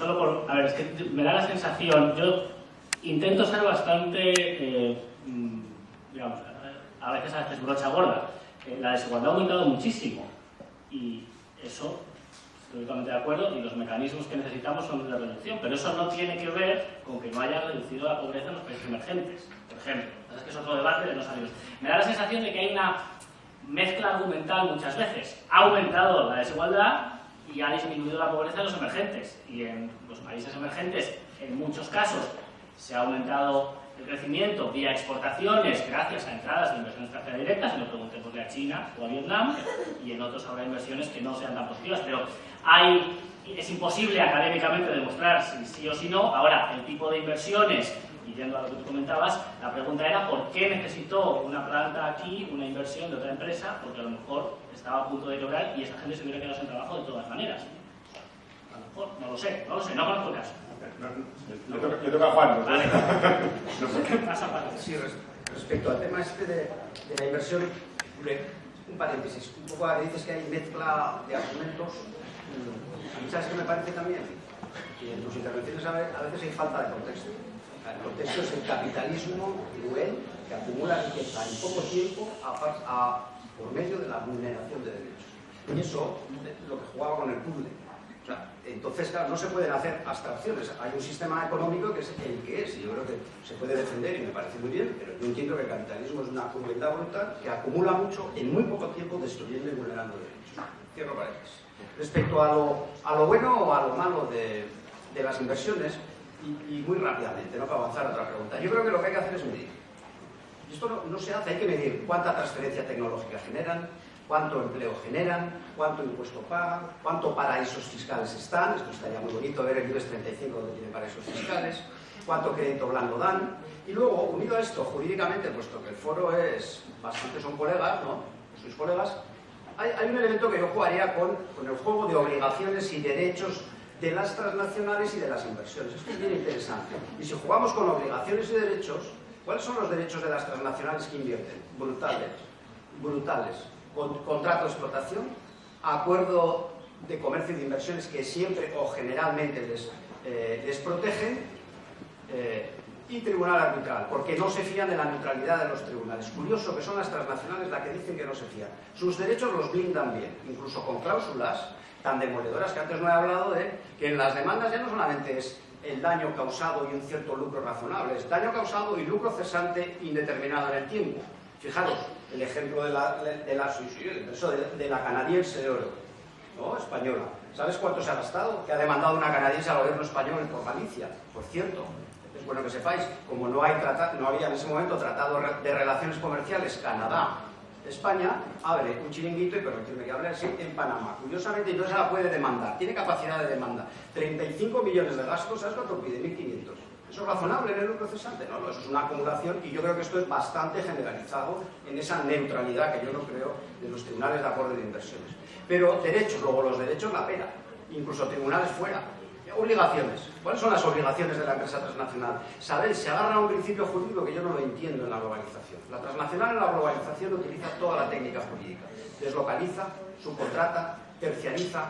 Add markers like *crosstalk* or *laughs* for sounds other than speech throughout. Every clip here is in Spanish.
solo por... A ver, me da la sensación, yo intento ser bastante, eh, mm, digamos, a veces a veces brocha gorda. Eh, la desigualdad ha aumentado muchísimo y eso, estoy totalmente de acuerdo, y los mecanismos que necesitamos son de reducción, pero eso no tiene que ver con que no haya reducido la pobreza en los países emergentes, por ejemplo. Es que es otro debate de no salir. Me da la sensación de que hay una mezcla argumental muchas veces. Ha aumentado la desigualdad y ha disminuido la pobreza en los emergentes. Y en los países emergentes, en muchos casos, se ha aumentado el crecimiento vía exportaciones gracias a entradas de inversión extranjera directa, si lo preguntémosle a China o a Vietnam, y en otros habrá inversiones que no sean tan positivas, pero hay, es imposible académicamente demostrar si sí o si no. Ahora, el tipo de inversiones yendo a lo que tú comentabas, la pregunta era por qué necesitó una planta aquí, una inversión de otra empresa, porque a lo mejor estaba a punto de quebrar y esa gente se hubiera quedado sin trabajo de todas maneras. A lo mejor, no lo sé, no lo sé, no conozco el caso. Yo toca a Juan. Vale. *laughs* No sé. ¿Qué pasa? Sí, res- respecto al tema este de, de la inversión, un paréntesis, un poco ahora dices que hay mezcla de argumentos. A mí, ¿sabes qué me parece también? Que en tus intervenciones a ve- a veces hay falta de contexto. Contexto es el capitalismo cruel que acumula riqueza en poco tiempo a, a- por medio de la vulneración de derechos. Y eso, lo que jugaba con el puzzle. O sea, entonces, claro, no se pueden hacer abstracciones. Hay un sistema económico que es el que es, y yo creo que se puede defender y me parece muy bien, pero yo entiendo que el capitalismo es una crueldad brutal que acumula mucho en muy poco tiempo destruyendo y vulnerando derechos. Cierro paréntesis. Respecto a lo, a lo bueno o a lo malo de, de las inversiones, y, muy rápidamente, ¿no? para avanzar a otra pregunta, yo creo que lo que hay que hacer es medir. Y esto no, no se hace, hay que medir cuánta transferencia tecnológica generan, cuánto empleo generan, cuánto impuesto pagan, cuánto paraísos fiscales están, esto estaría muy bonito ver el IBEX 35 donde tiene paraísos fiscales, cuánto crédito blando dan, y luego, unido a esto, jurídicamente, puesto que el foro es, bastante son colegas, ¿no? Sois colegas, hay, hay un elemento que yo jugaría con, con el juego de obligaciones y derechos de las transnacionales y de las inversiones. Esto es bien interesante. Y si jugamos con obligaciones y derechos, ¿cuáles son los derechos de las transnacionales que invierten? Brutales. Brutales. Con- contrato de explotación, acuerdo de comercio y de inversiones que siempre o generalmente les, eh, les protegen, eh, y tribunal arbitral, porque no se fían de la neutralidad de los tribunales. Curioso que son las transnacionales las que dicen que no se fían. Sus derechos los blindan bien, incluso con cláusulas tan demoledoras que antes no he hablado de que en las demandas ya no solamente es el daño causado y un cierto lucro razonable, es daño causado y lucro cesante indeterminado en el tiempo. Fijaros, el ejemplo de la, de la, de, la canadiense de oro, ¿no? española. ¿Sabes cuánto se ha gastado? Que ha demandado una canadiense al gobierno español por Galicia, por cierto. Es bueno que sepáis, como no, hay no había en ese momento tratado de relaciones comerciales Canadá, España abre un chiringuito y permitirme que hable así en Panamá. Curiosamente no se la puede demandar, tiene capacidad de demanda. 35 millones de gastos, ¿sabes cuánto pide? 1.500. ¿Eso es razonable en el lucro cesante? No, no, eso es una acumulación y yo creo que esto es bastante generalizado en esa neutralidad que yo no creo de los tribunales de acuerdo de inversiones. Pero derechos, luego los derechos la pena, incluso tribunales fuera. Obligaciones. ¿Cuáles son las obligaciones de la empresa transnacional? Sabéis, se agarra a un principio jurídico que yo no lo entiendo en la globalización. La transnacional en la globalización utiliza toda la técnica jurídica. Deslocaliza, subcontrata, terciariza,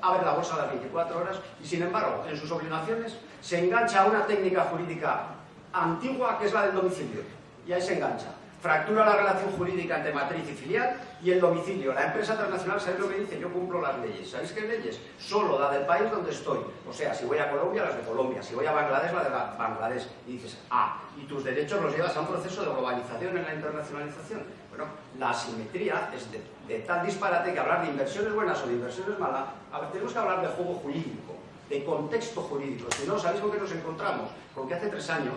abre la bolsa a las 24 horas y, sin embargo, en sus obligaciones se engancha a una técnica jurídica antigua que es la del domicilio. Y ahí se engancha. Fractura la relación jurídica entre matriz y filial y el domicilio. La empresa transnacional, ¿sabéis lo que dice? Yo cumplo las leyes. ¿Sabéis qué leyes? Solo la del país donde estoy. O sea, si voy a Colombia, las de Colombia. Si voy a Bangladesh, la de Ba- Bangladesh. Y dices, ah, y tus derechos los llevas a un proceso de globalización en la internacionalización. Bueno, la asimetría es de, de tal disparate que hablar de inversiones buenas o de inversiones malas, tenemos que hablar de juego jurídico, de contexto jurídico. Si no, ¿sabéis con qué nos encontramos? Con que hace tres años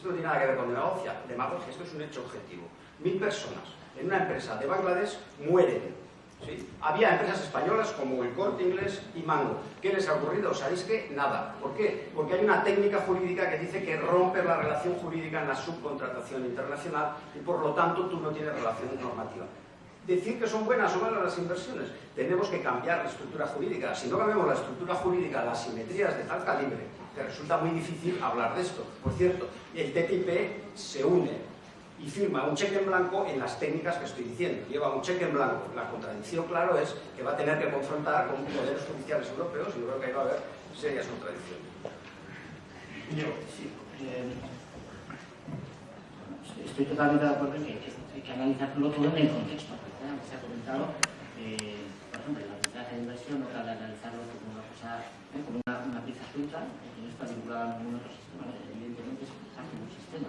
esto no tiene nada que ver con demagogia, demagogia, esto es un hecho objetivo. Mil personas en una empresa de Bangladesh mueren. ¿sí? Había empresas españolas como el Corte Inglés y Mango. ¿Qué les ha ocurrido? ¿Sabéis qué? Nada. ¿Por qué? Porque hay una técnica jurídica que dice que rompes la relación jurídica en la subcontratación internacional y por lo tanto tú no tienes relación normativa. Decir que son buenas o malas las inversiones, tenemos que cambiar la estructura jurídica. Si no cambiamos la estructura jurídica, la asimetría es de tal calibre que resulta muy difícil hablar de esto. Por cierto, el TTIP se une y firma un cheque en blanco en las técnicas que estoy diciendo. Lleva un cheque en blanco. La contradicción, claro, es que va a tener que confrontar con poderes judiciales europeos y yo creo que ahí va a haber serias contradicciones. Eh, estoy totalmente de acuerdo en que, hay que analizarlo todo en el contexto. Se ha comentado, eh, por ejemplo, el de inversión no cabe analizarlo como una cosa, ¿eh? como una, pieza suelta, que no está vinculada a ningún otro sistema. Evidentemente es parte de un sistema.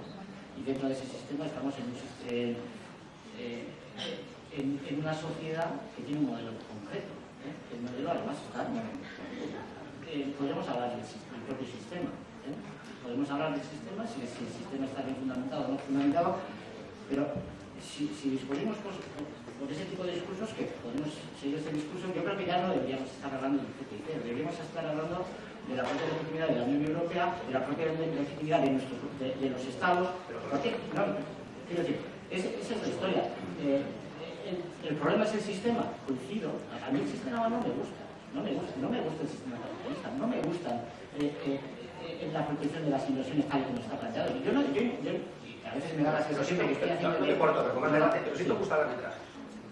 Y dentro de ese sistema estamos en, eh, una sociedad que tiene un modelo concreto. ¿eh? El modelo además está... Podríamos hablar del, propio sistema. Podemos hablar del sistema, si, el sistema está bien fundamentado o no fundamentado, pero si, si discutimos por, por, ese tipo de discursos, que podemos seguir ese discurso, yo creo que ya no deberíamos estar hablando del TTIP, deberíamos estar hablando de la propia legitimidad de la Unión Europea, de la propia legitimidad de, nuestro, de, de los Estados. ¿Por qué? No, quiero decir, es, esa es la historia. Eh, el, el, problema es el sistema, coincido. A mí el sistema no me gusta, no me gusta, no me gusta el sistema capitalista, no me gusta eh, eh, la protección de las inversiones tal y como está planteado. Yo, no, yo, yo, a veces me da la sensación de que estoy haciendo... No, no importa, pero como es debate, pero si te gusta el arbitraje.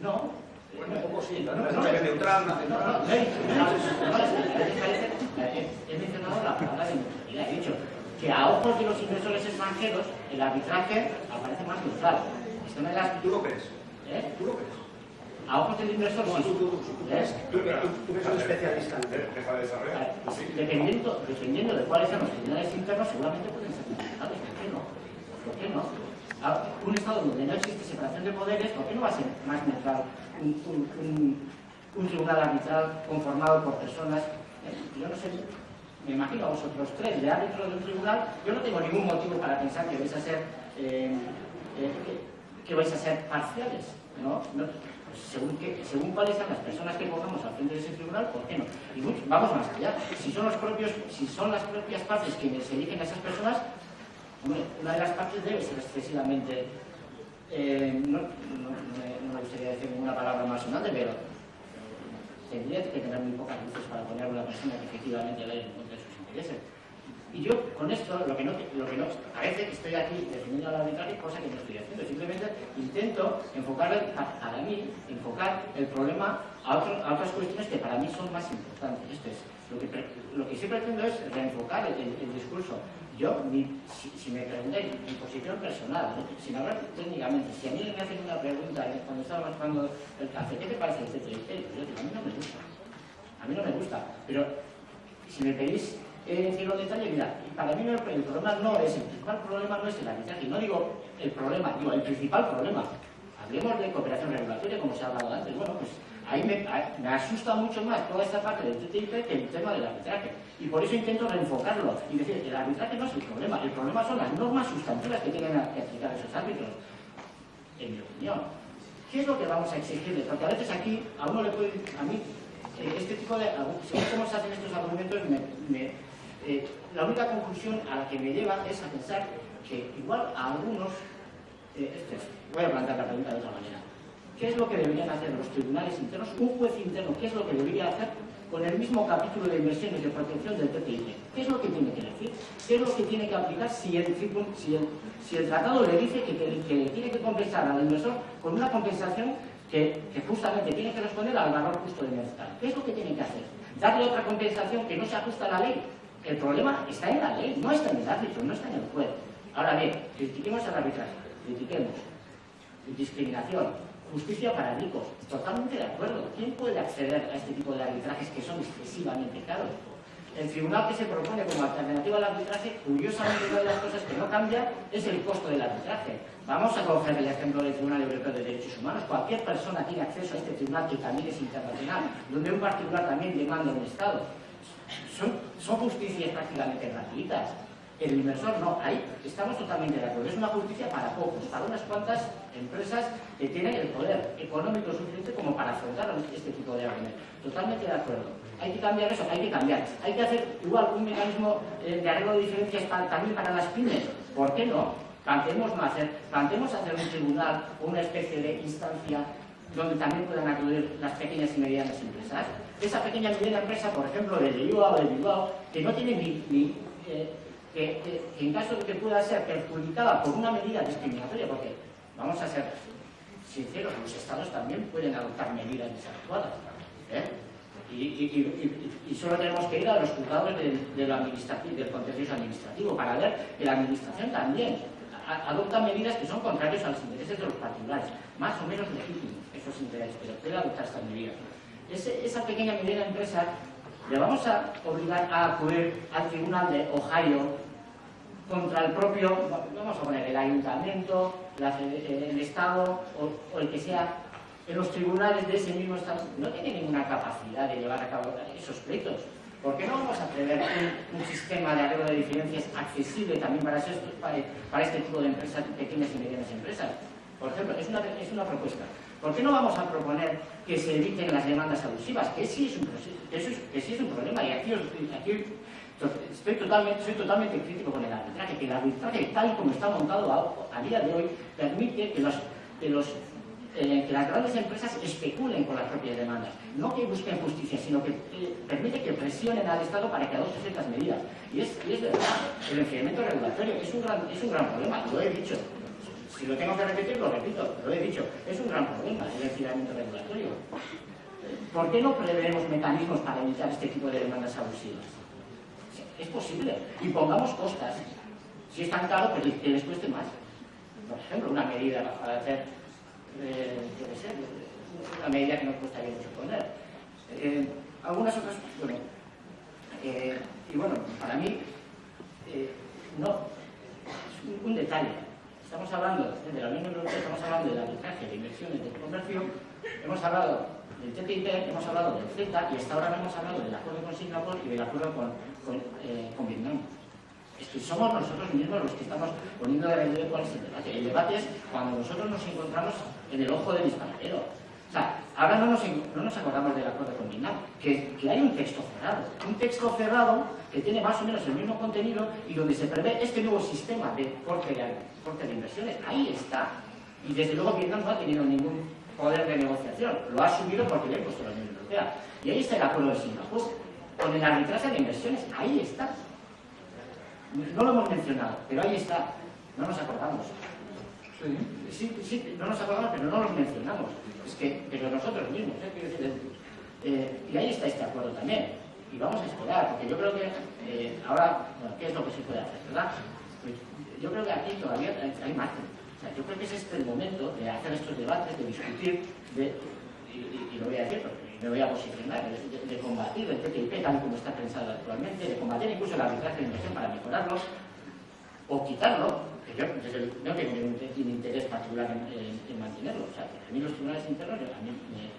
No. Bueno, un poco sí, no, no, no, es neutral, no, no, no, He mencionado la palabra de neutralidad, he dicho que a ojos de los inversores extranjeros el arbitraje aparece más neutral. Esto me das... ¿Tú lo crees? ¿Eh? ¿Tú lo crees? A ojos del inversor, no, sí. Tú, tú, tú, tú, ¿Eh? tú, tú eres un especialista Deja de desarrollar. Dependiendo, dependiendo de cuáles sean los tribunales internos, seguramente pueden ser modificados. ¿Por qué no? ¿Por qué no? A un Estado donde no existe separación de poderes, ¿por qué no va a ser más neutral un, un, un, un tribunal arbitral conformado por personas? Eh, yo no sé, me imagino a vosotros tres de árbitro de un tribunal, yo no tengo ningún motivo para pensar que vais a ser, eh, eh, que, vais a ser parciales. ¿no? pues según, que, según cuáles sean las personas que pongamos al frente de ese tribunal, ¿por qué no? Y vamos más allá. Si son, los propios, si son las propias partes quienes eligen a esas personas, una de las partes debe ser excesivamente... Eh, no, no, me gustaría decir ninguna palabra más sonante, pero tendría que tener muy pocas luces para poner a una persona que efectivamente vaya en contra de sus intereses. Y yo con esto, lo que no, lo que no parece que estoy aquí defendiendo al arbitraje, cosa que no estoy haciendo. Simplemente intento enfocar, para mí, enfocar el problema a, a otras cuestiones que para mí son más importantes. Esto es, lo que, lo que sí pretendo es reenfocar el discurso. Yo, mi, si, si, me preguntáis mi posición personal, ¿no? sin hablar técnicamente, si a mí me hacen una pregunta cuando estábamos tomando el café, ¿qué te parece yo digo, a mí no me gusta. A mí no me gusta. Pero si me pedís eh, decirlo en detalle, mira, para mí el problema no es, el principal problema no es el arbitraje, no digo el problema, digo el principal problema. Hablemos de cooperación regulatoria, como se ha hablado antes, bueno, pues ahí me, me, asusta mucho más toda esta parte del TTIP que el tema del arbitraje. Y por eso intento reenfocarlo y decir que el arbitraje no es el problema, el problema son las normas sustantivas que tienen que aplicar esos árbitros, en mi opinión. ¿Qué es lo que vamos a exigirles? Porque a veces aquí, a uno le puede, a mí, eh, este tipo de, según cómo se hacen estos argumentos, me, me eh, la única conclusión a la que me lleva es a pensar que igual a algunos, eh, este voy a plantear la pregunta de otra manera, ¿qué es lo que deberían hacer los tribunales internos, un juez interno, qué es lo que debería hacer con el mismo capítulo de inversiones de protección del TTIP? ¿Qué es lo que tiene que decir? ¿Qué es lo que tiene que aplicar si el, si tratado le dice que, que, tiene que compensar al inversor con una compensación que, justamente tiene que responder al valor justo de mercado. ¿Qué es lo que tiene que hacer? ¿Darle otra compensación que no se ajusta a la ley? El problema está en la ley, no está en el árbitro, no está en el juez. Ahora bien, critiquemos el arbitraje, critiquemos discriminación, justicia para ricos, totalmente de acuerdo. ¿Quién puede acceder a este tipo de arbitrajes que son excesivamente caros? El tribunal que se propone como alternativa al arbitraje, curiosamente una de las cosas que no cambia es el costo del arbitraje. Vamos a coger el ejemplo del Tribunal Europeo de Derechos Humanos. Cualquier persona tiene acceso a este tribunal que también es internacional, donde un particular también demanda un Estado son, son justicias prácticamente gratuitas. El inversor no, ahí estamos totalmente de acuerdo. Es una justicia para pocos, para unas cuantas empresas que tienen el poder económico suficiente como para afrontar este tipo de argumentos. Totalmente de acuerdo. Hay que cambiar eso, hay que cambiar. Hay que hacer igual un mecanismo eh, de arreglo de diferencias también para las pymes. ¿Por qué no? Planteemos no hacer, planteemos hacer un tribunal o una especie de instancia donde también puedan acudir las pequeñas y medianas empresas. Esa pequeña y mediana empresa, por ejemplo, de Bilbao o de Bilbao, que no tiene ni, ni eh, que, en caso de que pueda ser perjudicada por una medida discriminatoria, porque vamos a ser sinceros, los estados también pueden adoptar medidas desadecuadas. ¿eh? Y, solo tenemos que ir a los juzgados del, administrativo, del contencioso administrativo para ver que la administración también adopta medidas que son contrarias a los intereses de los particulares, más o menos legítimos esos intereses, pero puede adoptar estas medidas. esa pequeña medida empresa le vamos a obligar a acudir al tribunal de Ohio contra el propio, vamos a poner el ayuntamiento, el Estado o, el que sea, los tribunales de ese mismo Estado, no tiene ninguna capacidad de llevar a cabo esos pleitos. ¿Por qué no vamos a prever un, sistema de arreglo de diferencias accesible también para, para, este tipo de empresas, pequeñas y medianas empresas? Por ejemplo, es una, es una propuesta. ¿Por qué no vamos a proponer que se eviten las demandas abusivas? Que sí es un, un problema y aquí, aquí estoy totalmente, crítico con el arbitraje, que el arbitraje tal y como está montado a, día de hoy permite eh, que, las grandes empresas especulen con las propias demandas. No que busquen justicia, sino que eh, permite que presionen al Estado para que adopte ciertas medidas. Y es, y es verdad, el enfriamiento regulatorio es un, gran, es un gran problema, lo he dicho. Si lo tengo que repetir, lo repito, lo he dicho. Es un gran problema el enfriamiento regulatorio. ¿Por qué no preveemos mecanismos para evitar este tipo de demandas abusivas? Es posible. Y pongamos costas. Si es tan caro, pues que les cueste más. Por ejemplo, una medida para hacer, eh, una medida que no costaría mucho poner. Eh, algunas otras, bueno, eh, y bueno, para mí, no, es un, detalle. Estamos hablando de la Unión Europea, estamos hablando del arbitraje de inversiones de comercio, hemos hablado del TTIP, hemos hablado del CETA y hasta ahora no hemos hablado del acuerdo con Singapur y del acuerdo con, eh, Vietnam. Es que somos nosotros mismos los que estamos poniendo de relieve cuál es el debate. El debate es cuando nosotros nos encontramos en el ojo del disparadero. O sea, ahora no nos, no nos acordamos del acuerdo con Vietnam, que, hay un texto cerrado. Un texto cerrado que tiene más o menos el mismo contenido y donde se prevé este nuevo sistema de corte de, corte de inversiones. Ahí está. Y desde luego Vietnam no ha tenido ningún poder de negociación. Lo ha asumido porque le ha impuesto la Unión Europea. Y ahí está el acuerdo de Singapur con el arbitraje de inversiones. Ahí está. No lo hemos mencionado, pero ahí está. No nos acordamos. Sí, sí, no nos acordamos, pero no los mencionamos. Es que, pero nosotros mismos, ¿eh? eh, y ahí está este acuerdo también. Y vamos a esperar, porque yo creo que eh, ahora, ¿qué es lo que se puede hacer, verdad? Pues, yo creo que aquí todavía hay margen. O sea, yo creo que es este el momento de hacer estos debates, de discutir, de, y, y lo voy a decir porque me voy a posicionar, de, combatir el TTIP tal como está pensado actualmente, de combatir incluso el arbitraje de inversión para mejorarlo, o quitarlo, que yo no tengo ningún interés particular en, mantenerlo. O sea, que a mí los tribunales internos a mí me,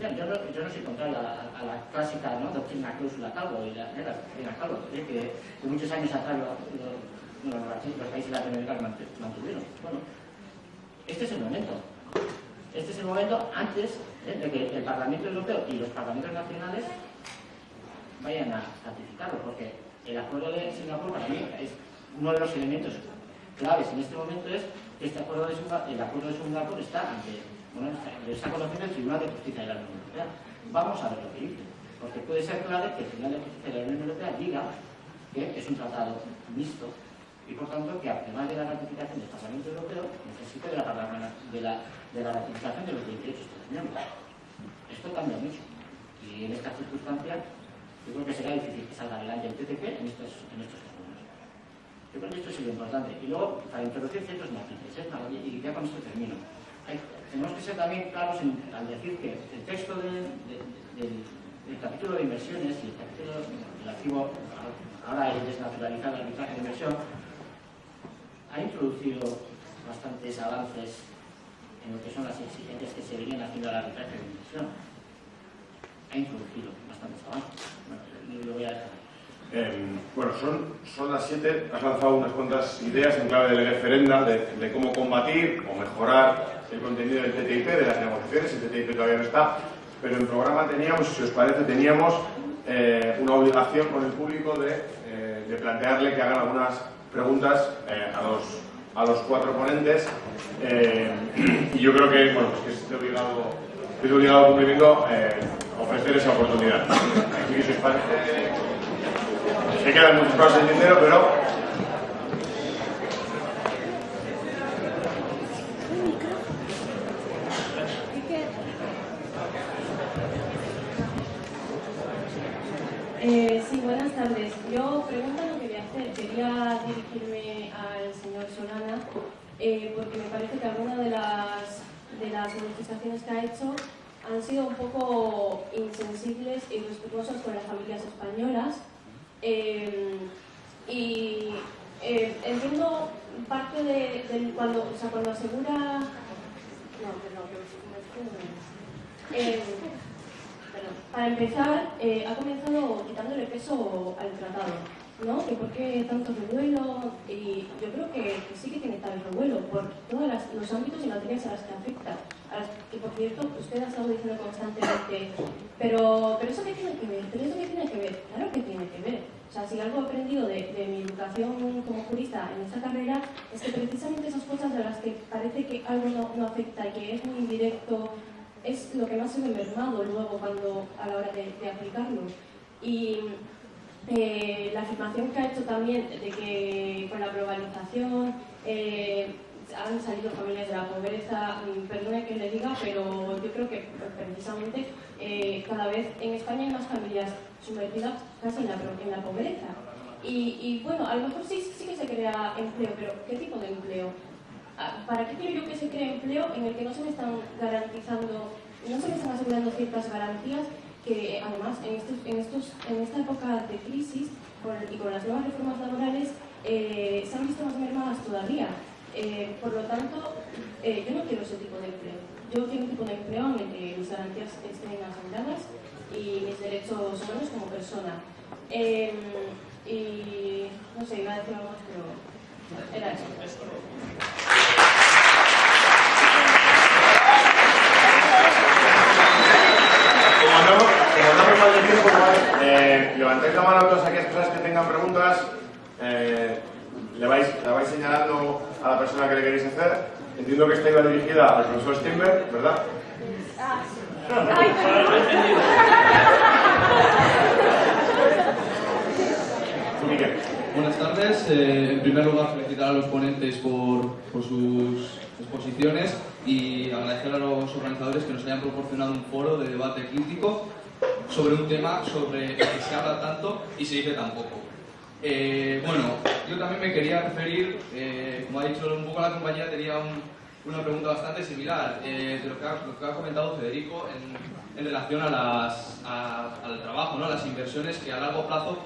yo, no, yo no soy contrario a, la clásica ¿no? doctrina cláusula calvo y la, la doctrina calvo, que, que muchos años atrás los, los países latinoamericanos mantuvieron. Bueno, este es el momento. Este es el momento antes ¿eh? de que el Parlamento Europeo y los parlamentos nacionales vayan a ratificarlo, porque el acuerdo de Singapur para mí es uno de los elementos claves en este momento es este acuerdo de Singapur, el acuerdo de Singapur está ante, bueno, está conociendo el Tribunal de Justicia de la Unión Europea. Vamos a ver lo que dice, porque puede ser clave que el Tribunal de Justicia de la Unión Europea diga que es un tratado mixto y por tanto que además de la ratificación del Parlamento Europeo necesita de la, ratificación de los 28 Estados miembros. Esto cambia mucho y en estas circunstancias yo creo que será difícil que salga adelante el TTP en estos, en estos. Yo creo que esto es lo importante. Y luego, para introducir ciertos matices, ¿eh? y ya con esto termino. tenemos que ser también claros al decir que el texto del, capítulo de inversiones y el capítulo relativo ahora el desnaturalizar el arbitraje de inversión ha introducido bastantes avances en lo que son las exigencias que se venían haciendo al arbitraje de inversión. Ha introducido bastantes avances. Bueno, lo voy a dejar. Eh, bueno, son, son las siete. Has lanzado unas cuantas ideas en clave del referenda de, de, cómo combatir o mejorar el contenido del TTIP, de las negociaciones. El TTIP todavía no está, pero en programa teníamos, si os parece, teníamos eh, una obligación con el público de, eh, de plantearle que hagan algunas preguntas eh, a, los, a los cuatro ponentes eh, *clears throat* y yo creo que, bueno, pues que es de obligado, es obligado cumplimiento eh, ofrecer esa oportunidad. Si os parece, se quedan muchas cosas en dinero, pero yo pregunta no quería hacer, quería dirigirme al señor Solana eh, porque me parece que algunas de las, de las manifestaciones que ha hecho han sido un poco insensibles y respetuosas con las familias españolas. Eh, y eh, entiendo parte de, cuando, o sea, cuando asegura... No, perdón, eh, para empezar, eh, ha comenzado quitándole peso al tratado, ¿no? Que por qué tanto revuelo, y yo creo que, sí que tiene tal revuelo por todos los ámbitos y materias a las que afecta, que por cierto usted ha estado diciendo constantemente, pero, pero eso qué tiene que ver, pero eso qué tiene que ver, claro que tiene que ver. O sea, si algo he aprendido de, de, mi educación como jurista en esta carrera es que precisamente esas cosas de las que parece que algo no, no afecta y que es muy indirecto, es lo que más se ve mermado luego cuando, a la hora de, aplicarlo. Y eh, la afirmación que ha hecho también de que con la globalización eh, han salido familias de la pobreza, mm, perdone que le diga, pero yo creo que precisamente eh, cada vez en España hay más familias sumergidas casi en la, en la pobreza. Y, bueno, a lo mejor sí, sí que se crea empleo, pero ¿qué tipo de empleo? Ah, ¿Para qué quiero yo que se cree empleo en el que no se me están garantizando, no se me están asegurando ciertas garantías que además en, estos, en, estos, en esta época de crisis y con las nuevas reformas laborales eh, se han visto más mermadas todavía? Eh, por lo tanto, eh, yo no quiero ese tipo de empleo. Yo quiero un tipo de empleo en el que mis garantías estén aseguradas y mis derechos humanos como persona. y no sé, iba a decir algo más, pero era eso. Eh, levantéis la mano todas aquellas personas que tengan preguntas. Eh, le, vais, la vais señalando a la persona que le queréis hacer. Entiendo que esta iba dirigida al profesor Steinberg, ¿verdad? Ah, Buenas tardes. Eh, en primer lugar, felicitar a los ponentes por, por, sus exposiciones y agradecer a los organizadores que nos hayan proporcionado un foro de debate crítico sobre un tema sobre el que se habla tanto y se dice tan poco. Eh, bueno, yo también me quería referir, eh, como ha dicho un poco la compañera, tenía una pregunta bastante similar eh, de lo que, ha, comentado Federico en, relación a las, al trabajo, ¿no? a las inversiones que a largo plazo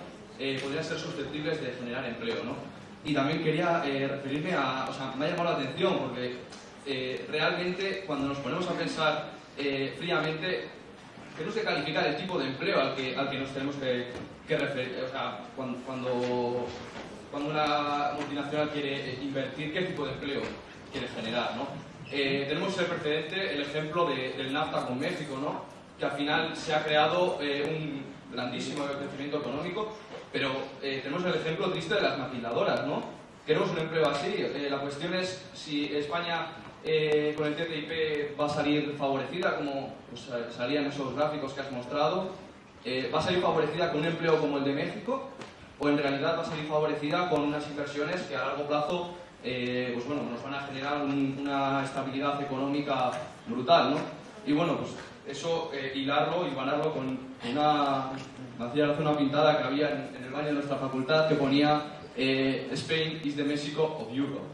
podrían ser susceptibles de generar empleo. ¿no? Y también quería referirme a, o sea, me ha llamado la atención porque realmente cuando nos ponemos a pensar fríamente, que calificar el tipo de empleo al que, al que nos tenemos que, que referir. O sea, cuando, cuando, cuando, una multinacional quiere invertir, ¿qué tipo de empleo quiere generar? ¿no? Eh, tenemos el precedente, el ejemplo de, del NAFTA con México, ¿no? que al final se ha creado eh, un grandísimo crecimiento económico, pero eh, tenemos el ejemplo triste de las maquiladoras. ¿no? Queremos un empleo así. la cuestión es si España eh, con el TTIP va a salir favorecida, como pues, salían esos gráficos que has mostrado, eh, va a salir favorecida con un empleo como el de México, o en realidad va a salir favorecida con unas inversiones que a largo plazo eh, pues bueno, nos van a generar una estabilidad económica brutal. ¿no? Y bueno, pues eso hilarlo y ganarlo con una, hacía una pintada que había en, en, el baño de nuestra facultad que ponía Spain is the Mexico of Europe.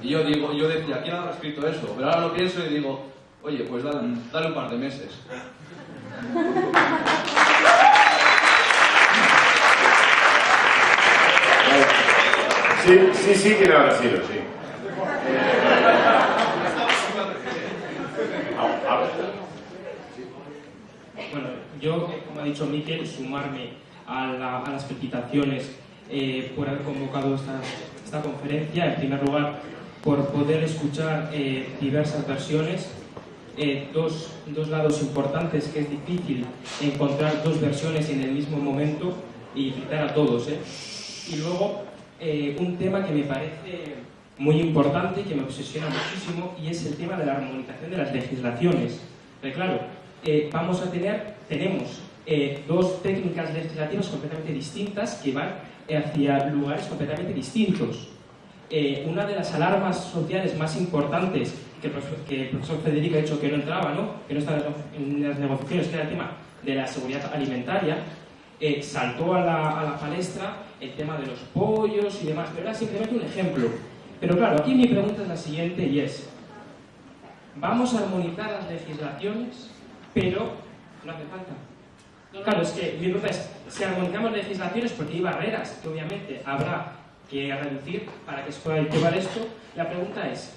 Y yo digo, yo decía, ¿quién habrá escrito eso? Pero ahora lo pienso y digo, oye, pues dale, dale un par de meses. *laughs* Sí, sí, sí que habrá sido, sí. Bueno, yo, como ha dicho Miquel, sumarme a, a las felicitaciones eh, por haber convocado esta, esta conferencia. En primer lugar, por poder escuchar eh, diversas versiones, eh, dos, dos, lados importantes que es difícil encontrar dos versiones en el mismo momento y citar a todos. ¿eh? Y luego eh, un tema que me parece muy importante, que me obsesiona muchísimo, y es el tema de la armonización de las legislaciones. Pero claro, vamos a tener, tenemos dos técnicas legislativas completamente distintas que van hacia lugares completamente distintos. Eh, una de las alarmas sociales más importantes que el, profesor, que el profesor Federico ha dicho que no entraba, ¿no? que no estaba en las negociaciones, que era el tema de la seguridad alimentaria, eh, saltó a la, a la palestra el tema de los pollos y demás, pero era simplemente un ejemplo. Pero claro, aquí mi pregunta es la siguiente y es, vamos a armonizar las legislaciones, pero no hace falta. Claro, es que mi pregunta es, si armonizamos legislaciones, porque hay barreras que obviamente habrá que reducir para que se pueda llevar esto, la pregunta es,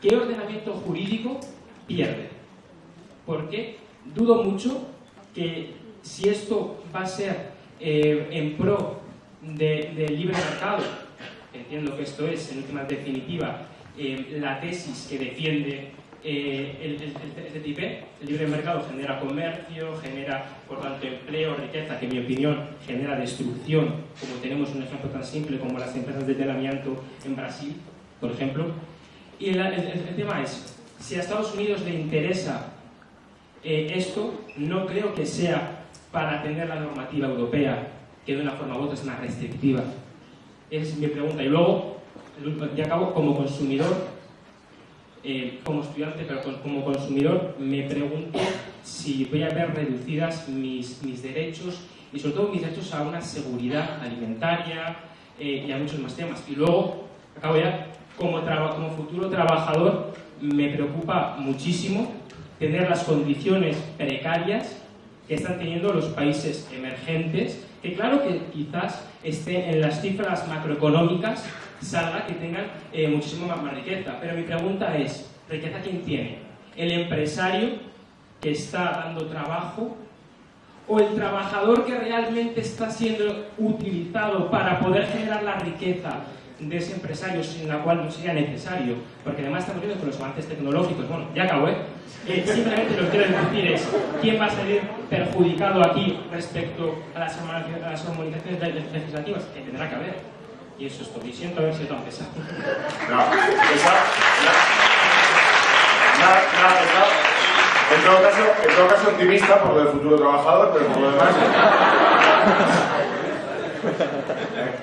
¿qué ordenamiento jurídico pierde? Porque dudo mucho que si esto va a ser eh, en pro de libre mercado, entiendo que esto es, en última definitiva, eh, la tesis que defiende eh, el, el, TTIP, el libre mercado genera comercio, genera, por tanto, empleo, riqueza, que en mi opinión genera destrucción, como tenemos un ejemplo tan simple como las empresas de telamiento en Brasil, por ejemplo. Y el, tema es, si a Estados Unidos le interesa eh, esto, no creo que sea para atender la normativa europea, que de una forma u otra es más restrictiva. Esa es mi pregunta. Y luego, ya acabo, como consumidor, eh, como estudiante, pero como consumidor, me pregunto si voy a ver reducidas mis, mis derechos y sobre todo mis derechos a una seguridad alimentaria eh, y a muchos más temas. Y luego, acabo ya, como, como futuro trabajador, me preocupa muchísimo tener las condiciones precarias que están teniendo los países emergentes, que claro que quizás estén en las cifras macroeconómicas salga que tengan eh, muchísimo más, riqueza. Pero mi pregunta es, ¿riqueza quién tiene? ¿El empresario que está dando trabajo o el trabajador que realmente está siendo utilizado para poder generar la riqueza de ese empresario sin la cual no sería necesario, porque además estamos viendo con los avances tecnológicos, bueno, ya acabo, ¿eh? eh simplemente lo que quiero decir es, ¿quién va a salir perjudicado aquí respecto a las, a las armonizaciones legislativas? Que tendrá que haber. Y eso es todo. Y siento haber sido tan pesado. No, nada, nada, nada, en todo, caso, en todo caso, optimista por lo del futuro trabajador, pero por lo demás. *laughs*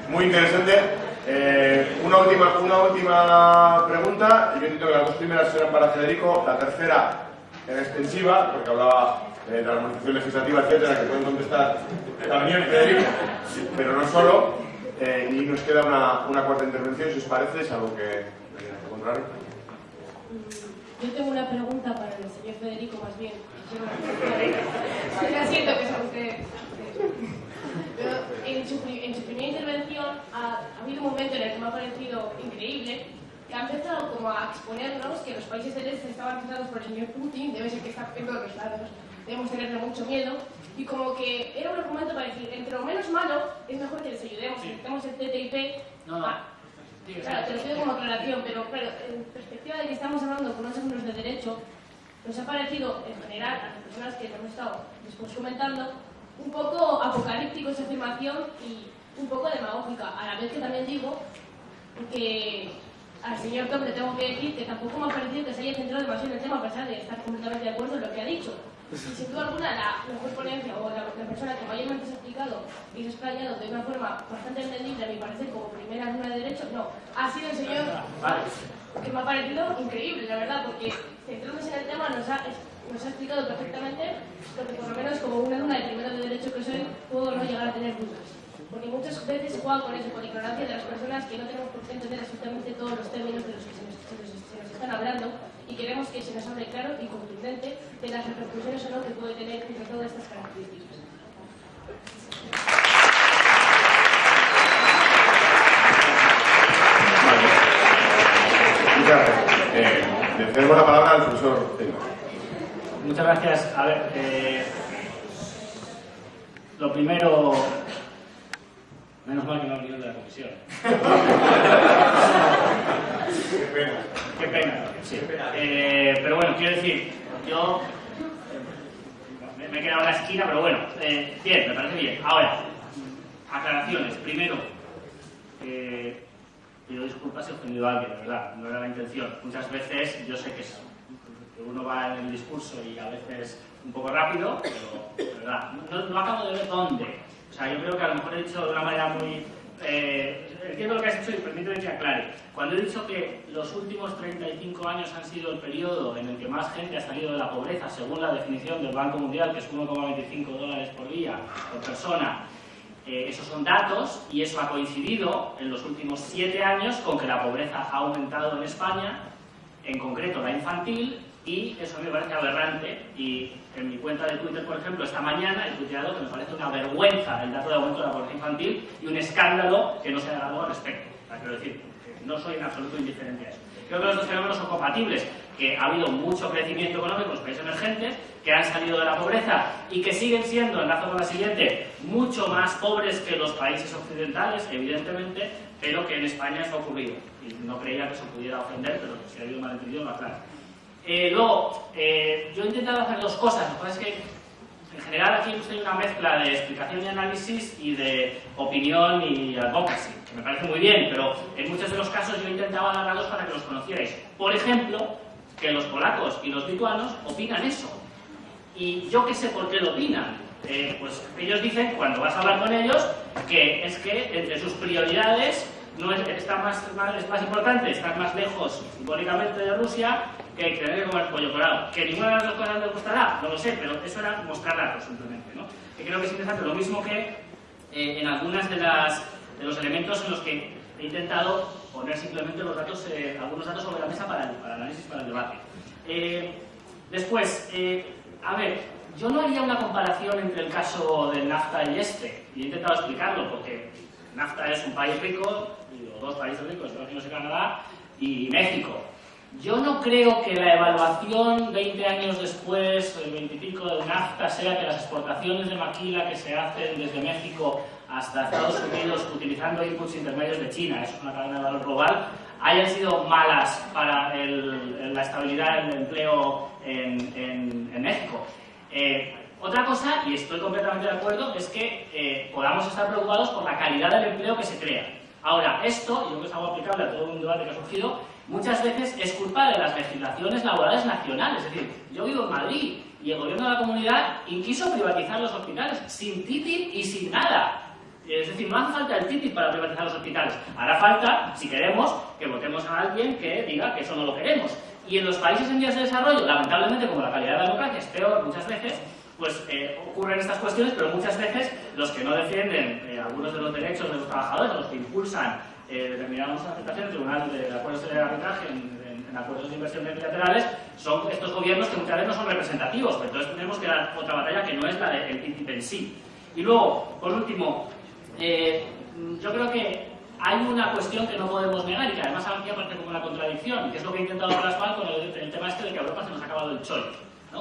Muy interesante. Eh, una, última, una última pregunta. Yo entiendo que las dos primeras eran para Federico, la tercera era extensiva, porque hablaba de la armonización legislativa, etcétera, que pueden contestar también Federico, pero no solo. Eh, y nos queda una, cuarta intervención, si os parece, es algo que contrario. Yo tengo una pregunta para el señor Federico, más bien. *laughs* Yo siento que es a usted. En su, en su, primera intervención ha, ha, habido un momento en el que me ha parecido increíble que ha empezado como a exponernos que los países del este estaban realizados por el señor Putin, debe ser que está en todos los lados, debemos tenerle mucho miedo, y como que era un argumento para decir, entre lo menos malo, es mejor que les ayudemos, si tenemos el TTIP... No, no. Ah, claro, te lo pido como aclaración, pero claro, en perspectiva de que estamos hablando con unos ejemplos de derecho, nos ha parecido, en general, a las personas que hemos estado después comentando, un poco apocalíptico esa afirmación y un poco demagógica. A la vez que también digo que al señor Tom le tengo que decir que tampoco me ha parecido que se haya centrado demasiado en el tema, a pesar de estar completamente de acuerdo en lo que ha dicho. Y sin duda alguna, la mejor ponencia o la, persona que mayormente se ha explicado y se ha explayado de una forma bastante entendible, a mi parecer, como primera luna de derecho, no, ha sido el señor que me ha parecido increíble, la verdad, porque centrándose en el tema nos ha, nos ha explicado perfectamente lo que por lo menos como una luna de primero de derecho que soy, puedo no llegar a tener dudas. Porque muchas veces se juega con eso, con ignorancia de las personas que no tenemos por qué entender absolutamente todos los términos de los que se nos, están hablando y queremos que se nos hable claro y contundente de las repercusiones o no que puede tener entre todas estas características. Muchas gracias. Eh, la palabra al profesor Muchas gracias. A ver, eh, lo primero, menos mal que no ha venido de la comisión. Qué pena. Qué pena, sí. Eh, pero bueno, quiero decir, yo me, he quedado en la esquina, pero bueno, eh, bien, me parece bien. Ahora, aclaraciones. Primero, eh, pido disculpas si he ofendido a alguien, de verdad, no era la intención. Muchas veces yo sé que, uno va en el discurso y a veces un poco rápido, pero verdad, no, acabo de ver dónde. O sea, yo creo que a lo mejor he dicho de una manera muy entiendo lo que has dicho y permíteme que aclare. Cuando he dicho que los últimos 35 años han sido el periodo en el que más gente ha salido de la pobreza, según la definición del Banco Mundial, que es 1,25 dólares por día por persona, eh, esos son datos y eso ha coincidido en los últimos siete años con que la pobreza ha aumentado en España, en concreto la infantil, y eso me parece aberrante y en mi cuenta de Twitter, por ejemplo, esta mañana he tuiteado que me parece una vergüenza el dato de aumento de la pobreza infantil y un escándalo que no se ha dado al respecto. quiero decir, no soy en absoluto indiferente a eso. Creo que los dos fenómenos son compatibles, que ha habido mucho crecimiento económico en los países emergentes, que han salido de la pobreza y que siguen siendo, enlazo con la siguiente, mucho más pobres que los países occidentales, evidentemente, pero que en España eso ha ocurrido. Y no creía que eso pudiera ofender, pero si ha habido malentendido, lo aclaro. Eh, luego, eh, yo he intentado hacer dos cosas. Lo que pasa es que, en general, aquí hemos tenido una mezcla de explicación y análisis y de opinión y advocacy, que me parece muy bien, pero en muchos de los casos yo he intentado dos para que los conocierais. Por ejemplo, que los polacos y los lituanos opinan eso. Y yo qué sé por qué lo opinan. Eh, pues ellos dicen, cuando vas a hablar con ellos, que es que entre sus prioridades no es, está más, es más importante estar más lejos simbólicamente de Rusia que tener que comer pollo colado. Que ninguna de las dos cosas me gustará, no lo sé, pero eso era mostrar datos simplemente. ¿no? Que creo que es interesante, lo mismo que eh, en algunas de, las, de los elementos en los que he intentado poner simplemente los datos, eh, algunos datos sobre la mesa para el, para análisis, para el debate. Eh, después, a ver, yo no haría una comparación entre el caso del NAFTA y este, y he intentado explicarlo, porque NAFTA es un país rico, dos países ricos, Estados Unidos y Canadá, y México. Yo no creo que la evaluación 20 años después, el 25 del NAFTA, sea que las exportaciones de maquila que se hacen desde México hasta Estados Unidos utilizando inputs intermedios de China, eso es una cadena de valor global, hayan sido malas para la estabilidad del empleo en, México. Eh, otra cosa, y estoy completamente de acuerdo, es que eh, podamos estar preocupados por la calidad del empleo que se crea. Ahora, esto, y creo que es algo aplicable a todo un debate que ha surgido, muchas veces es culpa de las legislaciones laborales nacionales. Es decir, yo vivo en Madrid y el gobierno de la comunidad quiso privatizar los hospitales sin TTIP y sin nada. Es decir, no hace falta el TTIP para privatizar los hospitales. Hará falta, si queremos, que votemos a alguien que diga que eso no lo queremos. Y en los países en vías de desarrollo, lamentablemente, como la calidad de la democracia es peor muchas veces, pues eh, ocurren estas cuestiones, pero muchas veces los que no defienden eh, algunos de los derechos de los trabajadores, los que impulsan eh, determinadas aceptaciones, el Tribunal de Acuerdos de Arbitraje en, acuerdos de inversión bilaterales, son estos gobiernos que muchas veces no son representativos, entonces tenemos que dar otra batalla que no es la del TTIP en sí. Y luego, por último, yo creo que hay una cuestión que no podemos negar y que además aquí aparece como una contradicción, que es lo que he intentado plasmar con el, el tema este de que a Europa se nos ha acabado el chollo,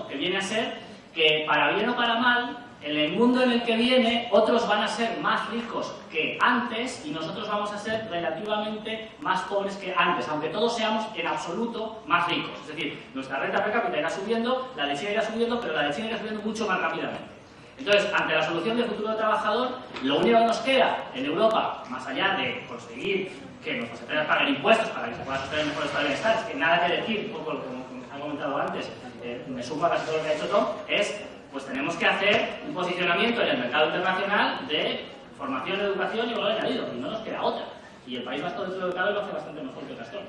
que viene a ser que para bien o para mal, en el mundo en el que viene, otros van a ser más ricos que antes y nosotros vamos a ser relativamente más pobres que antes, aunque todos seamos en absoluto más ricos. Es decir, nuestra renta per cápita irá subiendo, la de China irá subiendo, pero la de China irá subiendo mucho más rápidamente. Entonces, ante la solución del futuro del trabajador, lo único que nos queda en Europa, más allá de conseguir que nuestras empresas paguen impuestos para que se pueda sostener mejor estado de bienestar, es que nada que decir, un poco como, como se comentado antes, eh, me sumo a casi todo lo que ha hecho Tom, es pues tenemos que hacer un posicionamiento en el mercado internacional de formación, educación y valor añadido, y no nos queda otra. Y el País dentro del mercado lo hace bastante mejor que otras zonas.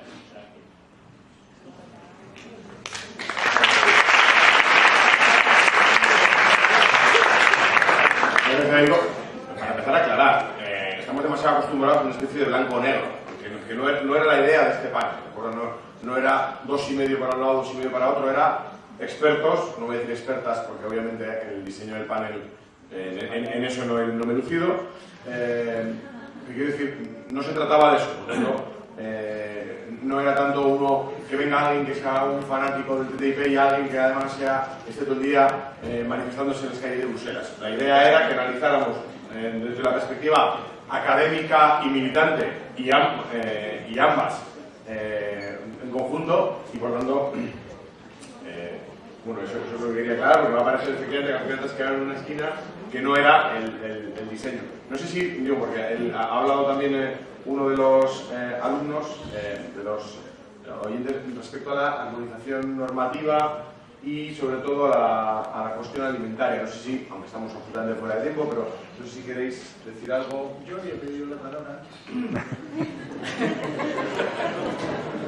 para empezar a aclarar, eh, estamos demasiado acostumbrados a una especie de blanco-negro, que, no, no, era la idea de este panel, no, no era dos y medio para un lado, dos y medio para otro, era expertos, no voy a decir expertas porque obviamente el diseño del panel eh, en, eso no, me he lucido. Eh, quiero decir, no se trataba de eso, eh, no era tanto uno que venga alguien que sea un fanático del TTIP y alguien que además sea, esté todo el día manifestándose en las calles de Bruselas. La idea era que analizáramos desde la perspectiva académica y militante y, y ambas en conjunto y por tanto bueno, eso, es lo que quería aclarar, porque va a parecer efectivamente campeonatos que en una esquina que no era el, el, diseño. No sé si, digo, porque él ha hablado también eh, uno de los eh, alumnos, eh, de los oyentes, respecto a la armonización normativa y sobre todo a la, a la, cuestión alimentaria. No sé si, aunque estamos absolutamente fuera de tiempo, pero no sé si queréis decir algo. Yo había pedido la palabra *laughs*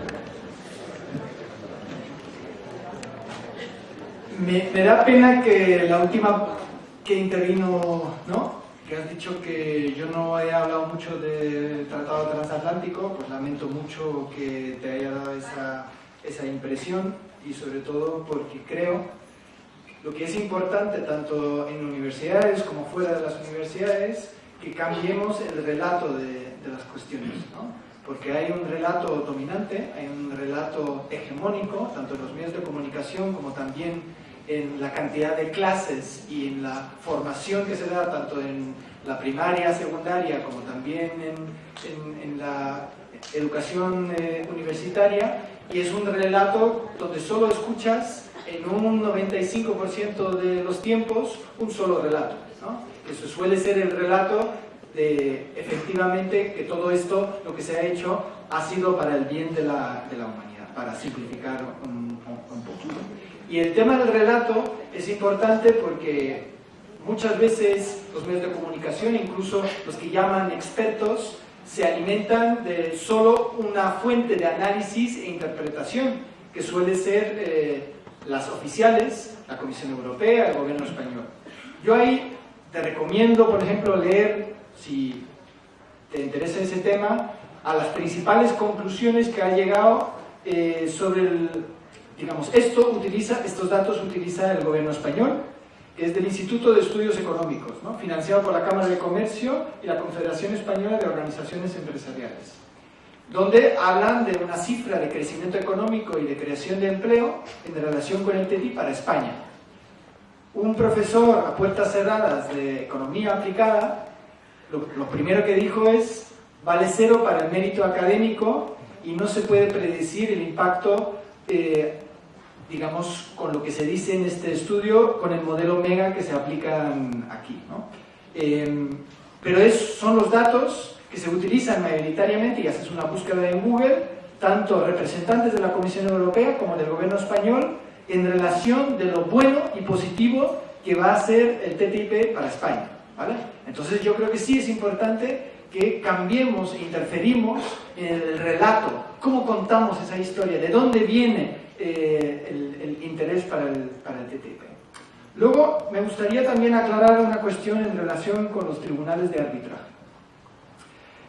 Me, me da pena que la última que intervino, ¿no? que has dicho que yo no he hablado mucho del Tratado Transatlántico, pues lamento mucho que te haya dado esa, esa impresión y sobre todo porque creo lo que es importante tanto en universidades como fuera de las universidades que cambiemos el relato de, de las cuestiones, ¿no? porque hay un relato dominante, hay un relato hegemónico, tanto en los medios de comunicación como también en la cantidad de clases y en la formación que se da tanto en la primaria, secundaria, como también en, en, la educación eh, universitaria, y es un relato donde solo escuchas en un 95% de los tiempos un solo relato. ¿no? Eso suele ser el relato de efectivamente que todo esto, lo que se ha hecho, ha sido para el bien de la, de la humanidad, para simplificar un. Y el tema del relato es importante porque muchas veces los medios de comunicación, incluso los que llaman expertos, se alimentan de solo una fuente de análisis e interpretación, que suele ser eh, las oficiales, la Comisión Europea, el gobierno español. Yo ahí te recomiendo, por ejemplo, leer, si te interesa ese tema, a las principales conclusiones que ha llegado eh, sobre el, digamos, esto utiliza, estos datos utiliza el gobierno español, es del Instituto de Estudios Económicos, financiado por la Cámara de Comercio y la Confederación Española de Organizaciones Empresariales, donde hablan de una cifra de crecimiento económico y de creación de empleo en relación con el TTIP para España. Un profesor a puertas cerradas de economía aplicada, lo, lo primero que dijo es, vale cero para el mérito académico y no se puede predecir el impacto eh, digamos, con lo que se dice en este estudio, con el modelo MEGA que se aplican aquí. ¿no? Eh, pero es, son los datos que se utilizan mayoritariamente, y haces una búsqueda en Google, tanto representantes de la Comisión Europea como del gobierno español, en relación de lo bueno y positivo que va a ser el TTIP para España. ¿vale? Entonces yo creo que sí es importante que cambiemos e interferimos en el relato, cómo contamos esa historia, de dónde viene eh, el, el, interés para el, para el TTIP. Luego, me gustaría también aclarar una cuestión en relación con los tribunales de arbitraje.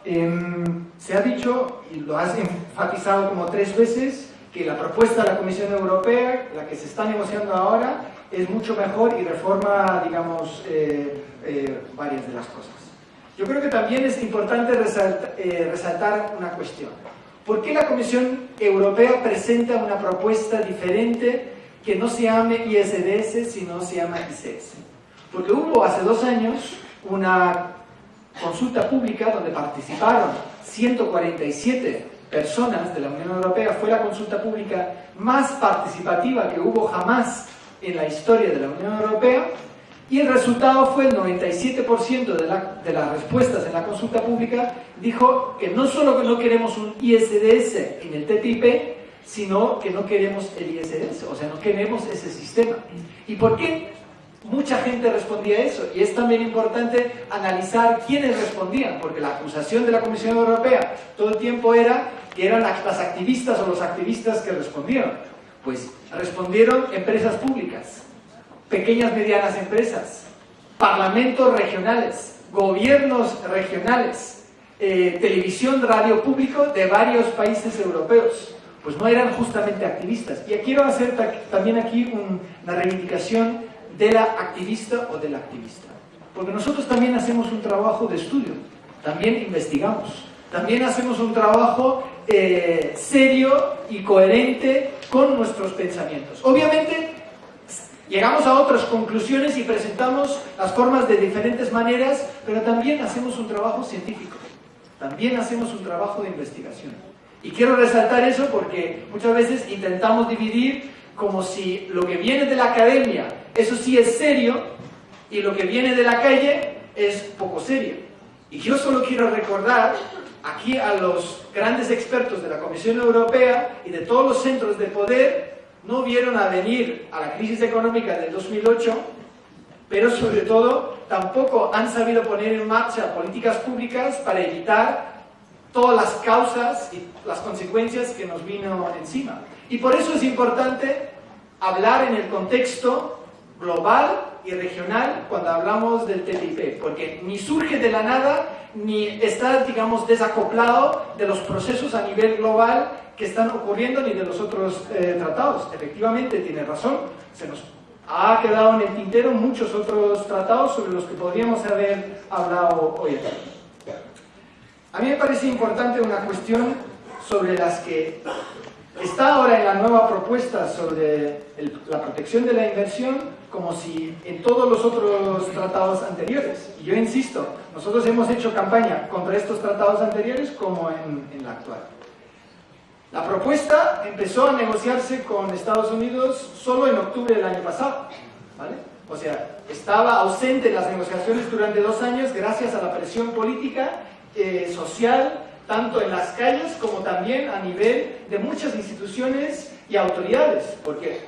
Eh, se ha dicho, y lo has enfatizado como tres veces, que la propuesta de la Comisión Europea, la que se está negociando ahora, es mucho mejor y reforma, digamos, eh, eh, varias de las cosas. Yo creo que también es importante eh, resaltar una cuestión. ¿Por qué la Comisión Europea presenta una propuesta diferente que no se llame ISDS, sino se llama ICS? Porque hubo hace dos años una consulta pública donde participaron 147 personas de la Unión Europea. Fue la consulta pública más participativa que hubo jamás en la historia de la Unión Europea y el resultado fue el 97% de, la, de, las respuestas en la consulta pública dijo que no solo que no queremos un ISDS en el TTIP, sino que no queremos el ISDS, o sea, no queremos ese sistema. ¿Y por qué mucha gente respondía eso? Y es también importante analizar quiénes respondían, porque la acusación de la Comisión Europea todo el tiempo era que eran las activistas o los activistas que respondieron. Pues respondieron empresas públicas, pequeñas medianas empresas, parlamentos regionales, gobiernos regionales, eh, televisión, radio público de varios países europeos. Pues no eran justamente activistas. Y quiero hacer también aquí un, una reivindicación de la activista o del activista. Porque nosotros también hacemos un trabajo de estudio, también investigamos, también hacemos un trabajo eh, serio y coherente con nuestros pensamientos. Obviamente Llegamos a otras conclusiones y presentamos las formas de diferentes maneras, pero también hacemos un trabajo científico, también hacemos un trabajo de investigación. Y quiero resaltar eso porque muchas veces intentamos dividir como si lo que viene de la academia, eso sí es serio, y lo que viene de la calle es poco serio. Y yo solo quiero recordar aquí a los grandes expertos de la Comisión Europea y de todos los centros de poder no vieron a venir a la crisis económica del 2008, pero sobre todo tampoco han sabido poner en marcha políticas públicas para evitar todas las causas y las consecuencias que nos vino encima. Y por eso es importante hablar en el contexto global y regional cuando hablamos del TTIP, porque ni surge de la nada ni está, digamos, desacoplado de los procesos a nivel global que están ocurriendo ni de los otros eh, tratados. Efectivamente, tiene razón, se nos ha quedado en el tintero muchos otros tratados sobre los que podríamos haber hablado hoy aquí. A mí me parece importante una cuestión sobre las que está ahora en la nueva propuesta sobre la protección de la inversión como si en todos los otros tratados anteriores. Y yo insisto, nosotros hemos hecho campaña contra estos tratados anteriores como en, en la actual. La propuesta empezó a negociarse con Estados Unidos solo en octubre del año pasado. ¿vale? O sea, estaba ausente en las negociaciones durante dos años gracias a la presión política, eh, social, tanto en las calles como también a nivel de muchas instituciones y autoridades, porque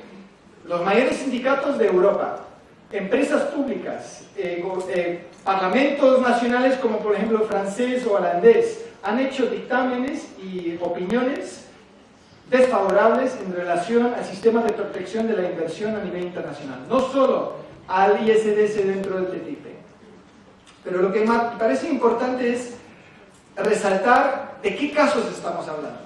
los mayores sindicatos de Europa, empresas públicas, eh, eh, parlamentos nacionales como por ejemplo francés o holandés, han hecho dictámenes y opiniones desfavorables en relación al sistema de protección de la inversión a nivel internacional, no solo al ISDS dentro del TTIP. Pero lo que me parece importante es resaltar de qué casos estamos hablando.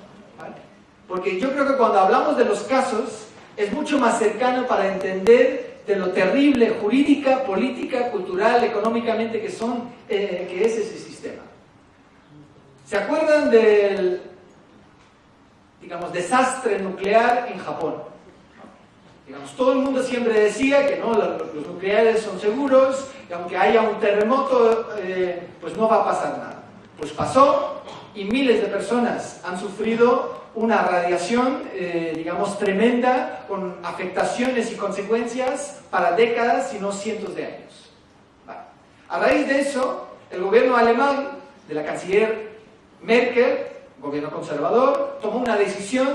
Porque yo creo que cuando hablamos de los casos es mucho más cercano para entender de lo terrible jurídica, política, cultural, económicamente que, son, eh, que es ese sistema. ¿Se acuerdan del digamos, desastre nuclear en Japón. Digamos, todo el mundo siempre decía que no, los, nucleares son seguros, y aunque haya un terremoto, eh, pues no va a pasar nada. Pues pasó y miles de personas han sufrido una radiación, eh, digamos, tremenda, con afectaciones y consecuencias para décadas, si no cientos de años. A raíz de eso, el gobierno alemán, de la canciller Merkel, gobierno conservador, tomó una decisión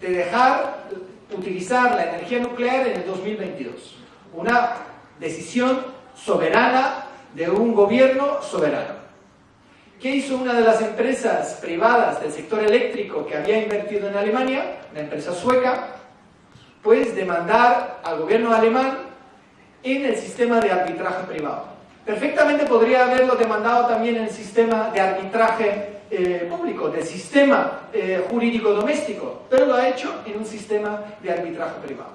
de dejar utilizar la energía nuclear en el 2022. Una decisión soberana de un gobierno soberano. ¿Qué hizo una de las empresas privadas del sector eléctrico que había invertido en Alemania, una empresa sueca? Pues demandar al gobierno alemán en el sistema de arbitraje privado. Perfectamente podría haberlo demandado también en el sistema de arbitraje eh, público, del sistema eh, jurídico doméstico, pero lo ha hecho en un sistema de arbitraje privado.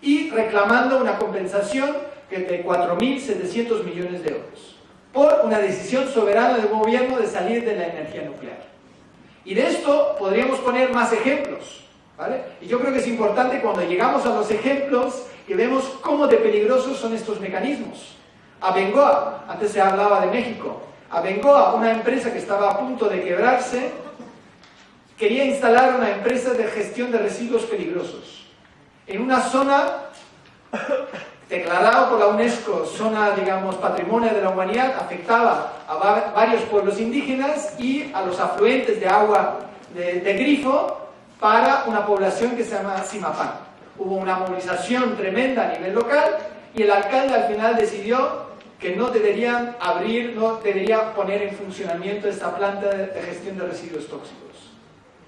Y reclamando una compensación de 4.700 millones de euros por una decisión soberana del gobierno de salir de la energía nuclear. Y de esto podríamos poner más ejemplos. ¿vale? Y yo creo que es importante cuando llegamos a los ejemplos que vemos cómo de peligrosos son estos mecanismos. A Bengoa, antes se hablaba de México, a Bengoa, una empresa que estaba a punto de quebrarse, quería instalar una empresa de gestión de residuos peligrosos en una zona declarada por la UNESCO zona, digamos, patrimonio de la humanidad, afectaba a varios pueblos indígenas y a los afluentes de agua de, de grifo para una población que se llama Simapán. Hubo una movilización tremenda a nivel local y el alcalde al final decidió que no deberían abrir, no debería poner en funcionamiento esta planta de gestión de residuos tóxicos.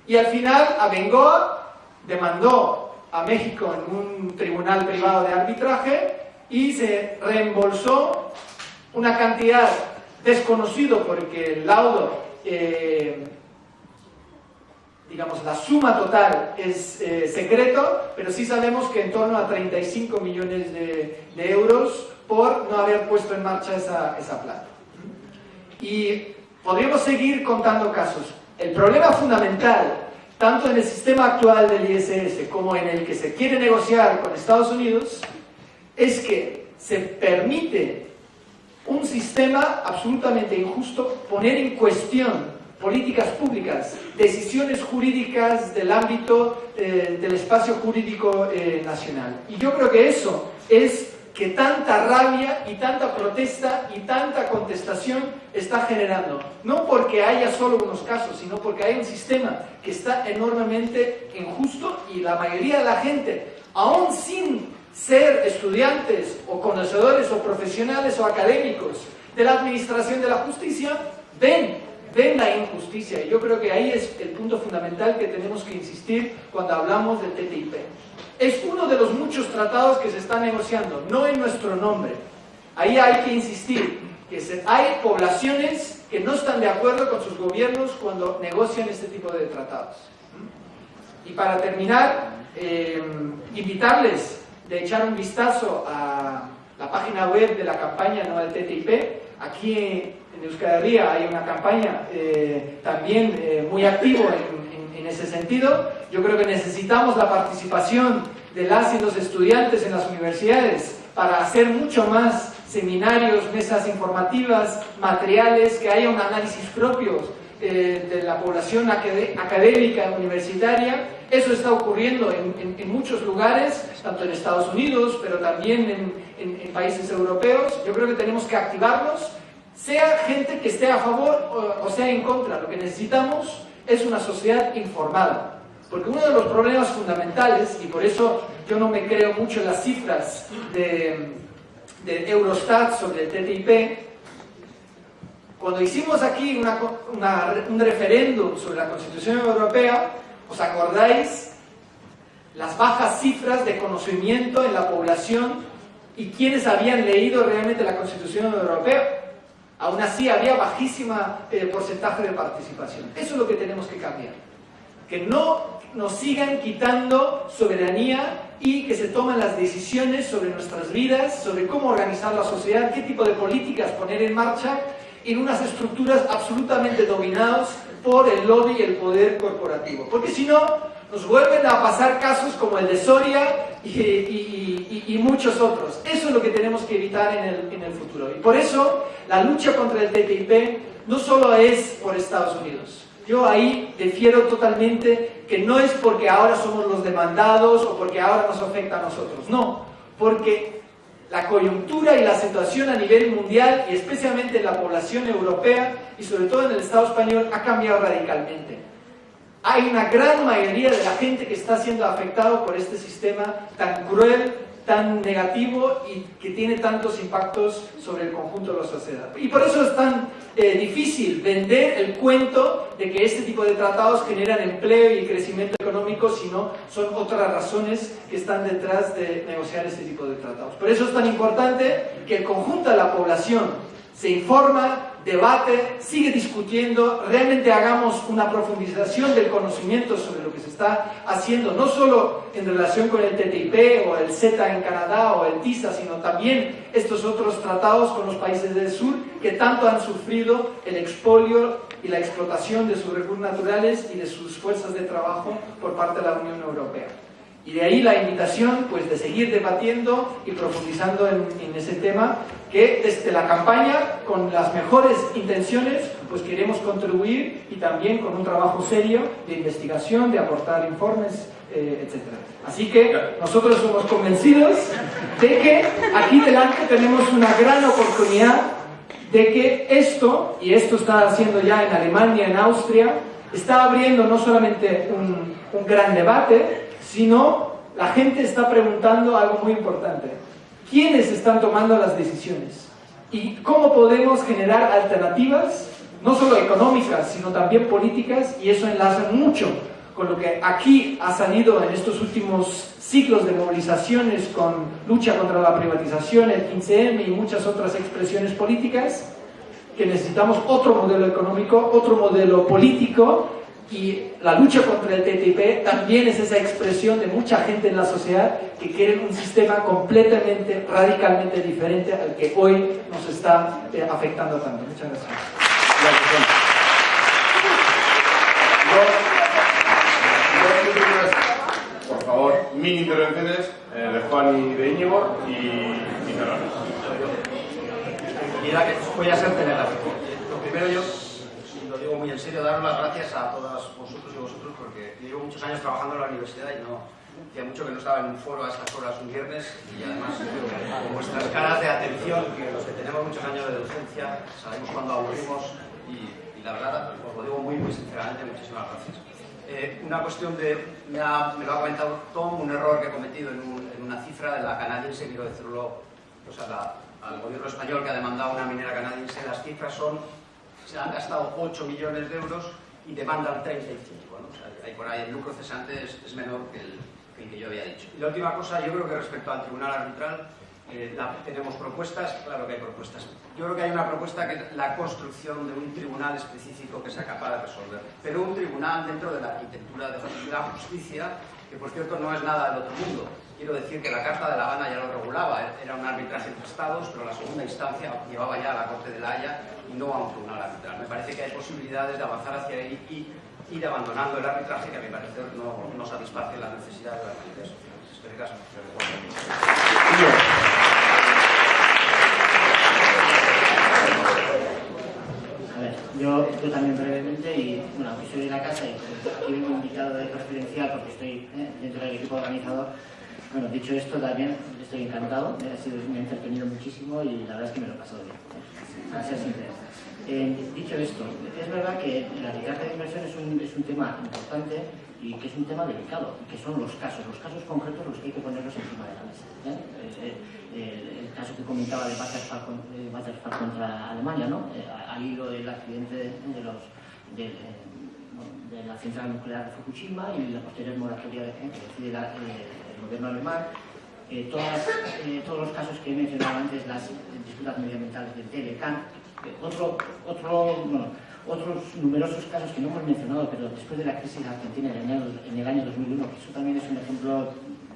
Y al final, Abengoa demandó a México en un tribunal privado de arbitraje y se reembolsó una cantidad desconocido porque el laudo, eh, digamos, la suma total es eh, secreto, pero sí sabemos que en torno a 35 millones de, de euros por no haber puesto en marcha esa, esa planta. Y podríamos seguir contando casos. El problema fundamental, tanto en el sistema actual del ISS como en el que se quiere negociar con Estados Unidos, es que se permite un sistema absolutamente injusto poner en cuestión políticas públicas, decisiones jurídicas del ámbito eh, del espacio jurídico eh, nacional. Y yo creo que eso es que tanta rabia y tanta protesta y tanta contestación está generando. No porque haya solo unos casos, sino porque hay un sistema que está enormemente injusto y la mayoría de la gente, aún sin ser estudiantes o conocedores o profesionales o académicos de la administración de la justicia, ven la injusticia. Y yo creo que ahí es el punto fundamental que tenemos que insistir cuando hablamos del TTIP. Es uno de los muchos tratados que se están negociando, no en nuestro nombre. Ahí hay que insistir que hay poblaciones que no están de acuerdo con sus gobiernos cuando negocian este tipo de tratados. Y para terminar, eh, invitarles de echar un vistazo a la página web de la campaña no del TTIP. Aquí en Euskadi hay una campaña eh, también eh, muy activa en, en, ese sentido. Yo creo que necesitamos la participación de las y los estudiantes en las universidades para hacer mucho más seminarios, mesas informativas, materiales, que haya un análisis propio eh, de la población académica universitaria. Eso está ocurriendo en, muchos lugares, tanto en Estados Unidos, pero también en, países europeos. Yo creo que tenemos que activarlos, sea gente que esté a favor o, sea en contra. Lo que necesitamos es una sociedad informada. Porque uno de los problemas fundamentales, y por eso yo no me creo mucho en las cifras de, Eurostat sobre el TTIP, cuando hicimos aquí un referéndum sobre la Constitución Europea, ¿os acordáis? Las bajas cifras de conocimiento en la población y quienes habían leído realmente la Constitución Europea. Aún así había bajísima eh, porcentaje de participación. Eso es lo que tenemos que cambiar. Que no nos sigan quitando soberanía y que se tomen las decisiones sobre nuestras vidas, sobre cómo organizar la sociedad, qué tipo de políticas poner en marcha en unas estructuras absolutamente dominadas por el lobby y el poder corporativo. Porque si no, nos vuelven a pasar casos como el de Soria y, muchos otros. Eso es lo que tenemos que evitar en el, en futuro. Y por eso la lucha contra el TTIP no solo es por Estados Unidos. Yo ahí defiero totalmente que no es porque ahora somos los demandados o porque ahora nos afecta a nosotros. No, porque la coyuntura y la situación a nivel mundial y especialmente en la población europea y sobre todo en el Estado español ha cambiado radicalmente. Hay una gran mayoría de la gente que está siendo afectado por este sistema tan cruel, tan negativo y que tiene tantos impactos sobre el conjunto de la sociedad. Y por eso es tan eh, difícil vender el cuento de que este tipo de tratados generan empleo y crecimiento económico, sino son otras razones que están detrás de negociar este tipo de tratados. Por eso es tan importante que el conjunto de la población se informa, debate, sigue discutiendo, realmente hagamos una profundización del conocimiento sobre lo que se está haciendo, no solo en relación con el TTIP o el CETA en Canadá o el TISA, sino también estos otros tratados con los países del sur que tanto han sufrido el expolio y la explotación de sus recursos naturales y de sus fuerzas de trabajo por parte de la Unión Europea. Y de ahí la invitación pues, de seguir debatiendo y profundizando en, ese tema que desde la campaña, con las mejores intenciones, pues queremos contribuir y también con un trabajo serio de investigación, de aportar informes, eh, etc. Así que nosotros somos convencidos de que aquí delante tenemos una gran oportunidad de que esto, y esto está haciendo ya en Alemania, en Austria, está abriendo no solamente un, un gran debate, sino la gente está preguntando algo muy importante. ¿Quiénes están tomando las decisiones? ¿Y cómo podemos generar alternativas, no solo económicas, sino también políticas? Y eso enlaza mucho con lo que aquí ha salido en estos últimos ciclos de movilizaciones con lucha contra la privatización, el 15M y muchas otras expresiones políticas, que necesitamos otro modelo económico, otro modelo político y la lucha contra el TTIP también es esa expresión de mucha gente en la sociedad que quiere un sistema completamente, radicalmente diferente al que hoy nos está eh, afectando tanto. Muchas gracias. Por favor, mini intervenciones eh, de Juan y de Íñigo y, y. Voy a ser telegráfico. Lo primero yo muy en serio, daros las gracias a todas vosotros y vosotros porque llevo muchos años trabajando en la universidad y no hacía mucho que no estaba en un foro a estas horas un viernes y además con vuestras caras de atención, que los que tenemos muchos años de docencia sabemos cuando aburrimos y, la verdad, os lo digo muy, muy sinceramente, muchísimas gracias. Eh, una cuestión de, me, lo ha comentado Tom, un error que he cometido en, una cifra de la canadiense, quiero decirlo, o sea, al gobierno español que ha demandado una minera canadiense, las cifras son se han gastado 8 millones de euros y demandan 35. ¿no? O sea, ahí por ahí el lucro cesante es, es menor que el, que el, que yo había dicho. Y la última cosa, yo creo que respecto al tribunal arbitral, eh, la, tenemos propuestas, claro que hay propuestas. Yo creo que hay una propuesta que es la construcción de un tribunal específico que sea capaz de resolver, pero un tribunal dentro de la arquitectura de la justicia, que por cierto no es nada del otro mundo. Quiero decir que la Carta de La Habana ya lo regulaba, ¿eh? era un arbitraje entre estados, pero la segunda instancia llevaba ya a la Corte de la Haya y no a un tribunal arbitral. Me parece que hay posibilidades de avanzar hacia ahí y ir abandonando el arbitraje que a mi parecer no, no satisface las necesidades de las sociales. Espero que Yo, yo también brevemente, y bueno, soy de la casa y aquí vengo invitado de confidencial porque estoy eh, dentro del equipo organizador, bueno, dicho esto también estoy encantado, ha, sido, me ha entretenido muchísimo y la verdad es que me lo he pasado bien, para ser sincero. Eh, dicho esto, es verdad que el arbitraje de inversión es un, es un tema importante y que es un tema delicado, que son los casos, los casos concretos los que hay que ponerlos encima de la mesa. ¿eh? Eh, eh, el caso que comentaba de Battlefall contra Alemania, ¿no? al hilo del accidente de, los, de, la central nuclear de Fukushima y la posterior moratoria que decide el gobierno alemán. todos los casos que he mencionado antes, las disputas medioambientales del Telecan, otro, otro, bueno, otros numerosos casos que no hemos mencionado, pero después de la crisis argentina en el año, en el año 2001, que eso también es un ejemplo,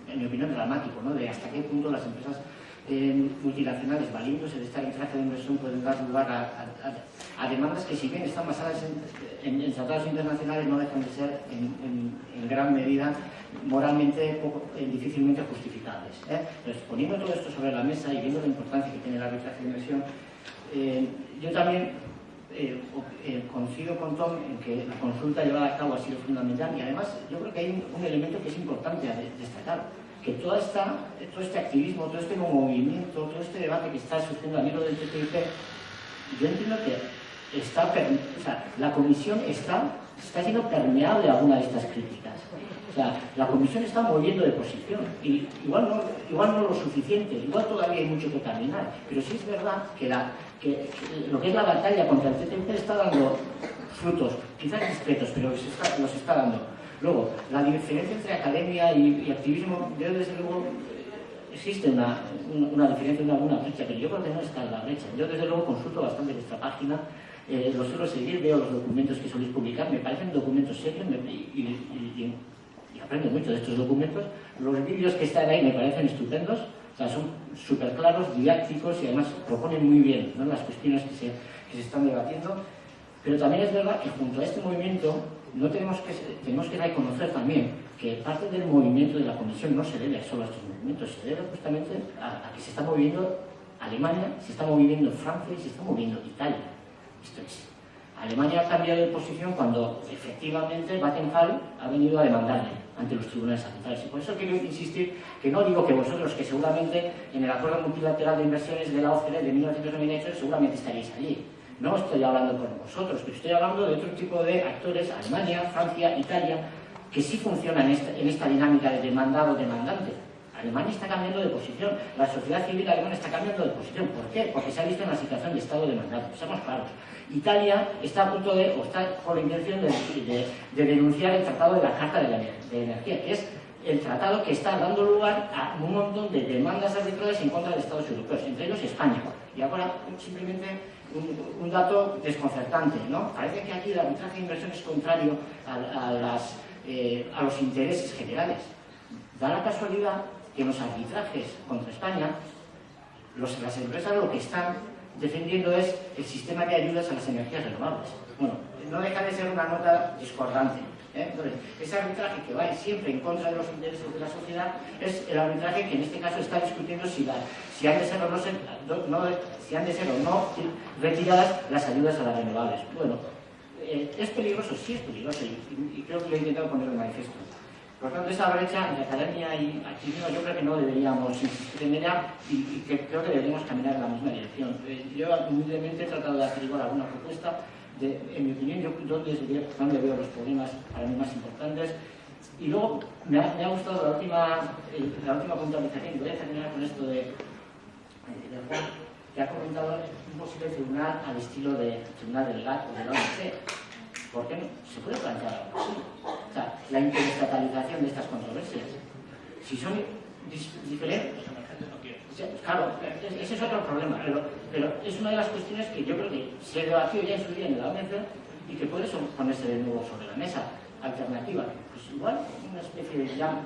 en mi opinión, dramático, ¿no? de hasta qué punto las empresas eh, multinacionales valiéndose de esta traje de inversión pueden dar lugar a, demandas que si bien están basadas en, tratados internacionales no dejan de ser en, gran medida moralmente eh, difícilmente justificables. ¿eh? Entonces, poniendo todo esto sobre la mesa y viendo la importancia que tiene el arbitraje de inversión, yo también coincido con Tom en que la consulta llevada a cabo ha sido fundamental y además yo creo que hay un, elemento que es importante destacar que toda esta, todo este activismo, todo este movimiento, todo este debate que está surgiendo a nivel del TTIP, yo entiendo que está, o sea, la comisión está, está siendo permeable a alguna de estas críticas. O sea, la comisión está moviendo de posición, y igual no, igual no lo suficiente, igual todavía hay mucho que caminar, pero sí es verdad que, lo que es la batalla contra el TTIP está dando frutos, quizás discretos, pero los está, los está dando. Luego, la diferencia entre academia y, activismo, yo desde luego existe una, una, diferencia, una, una brecha, pero yo creo que no está en la brecha. Yo desde luego consulto bastante vuestra página, eh, los suelo seguir, veo los documentos que soléis publicar, me parecen documentos serios y, y, aprendo mucho de estos documentos. Los vídeos que están ahí me parecen estupendos, o sea, son súper claros, didácticos y además proponen muy bien las cuestiones que se, que se están debatiendo. Pero también es verdad que junto a este movimiento no tenemos que, tenemos que reconocer también que parte del movimiento de la Comisión no se debe solo a estos movimientos, se debe justamente a, que se está moviendo Alemania, se está moviendo Francia y se está moviendo Italia. Esto es. Alemania ha cambiado de posición cuando efectivamente Vattenfall ha venido a demandarle ante los tribunales arbitrales. Y por eso quiero insistir que no digo que vosotros, que seguramente en el acuerdo multilateral de inversiones de la OCDE de 1998 seguramente estaréis allí. No estoy hablando por vosotros, pero estoy hablando de otro tipo de actores, Alemania, Francia, Italia, que sí funcionan en esta, dinámica de demandado-demandante. Alemania está cambiando de posición, la sociedad civil alemana está cambiando de posición. ¿Por qué? Porque se ha visto en la situación de estado demandado. Seamos claros. Italia está a punto de, o está con la intención de, denunciar el Tratado de la Carta de, la, de Energía, que es el tratado que está dando lugar a un montón de demandas arbitrales en contra de Estados europeos, entre ellos España. Y ahora simplemente un, dato desconcertante, ¿no? Parece que aquí el arbitraje de inversión es contrario a, las, eh, a los intereses generales. Da la casualidad que los arbitrajes contra España, las empresas lo que están defendiendo es el sistema de ayudas a las energías renovables. Bueno, no deja de ser una nota discordante. ¿eh? Entonces, ese arbitraje que va siempre en contra de los intereses de la sociedad es el arbitraje que en este caso está discutiendo si, han de ser o no, retiradas las ayudas a las renovables. Bueno, eh, ¿es peligroso? Sí es peligroso y, creo que lo he intentado poner en manifiesto. Por tanto, esa brecha entre academia y activismo yo creo que no deberíamos en ella y, que creo que deberíamos caminar en la misma dirección. Eh, yo humildemente he tratado de hacer igual alguna propuesta en mi opinión, yo dónde, veo los problemas para mí más importantes. Y luego me ha, gustado la última, la última puntualización, voy a terminar con esto de, de Juan, que ha comentado un posible tribunal al estilo de tribunal del GATT o de OMC. ¿Por qué no? Se puede plantear algo así. O sea, la interestatalización de estas controversias. Si son diferentes, claro, ese es otro problema, pero, pero, es una de las cuestiones que yo creo que se debatió ya en su día en la OMC y que puede ponerse de nuevo sobre la mesa. Alternativa, pues igual una especie de ya,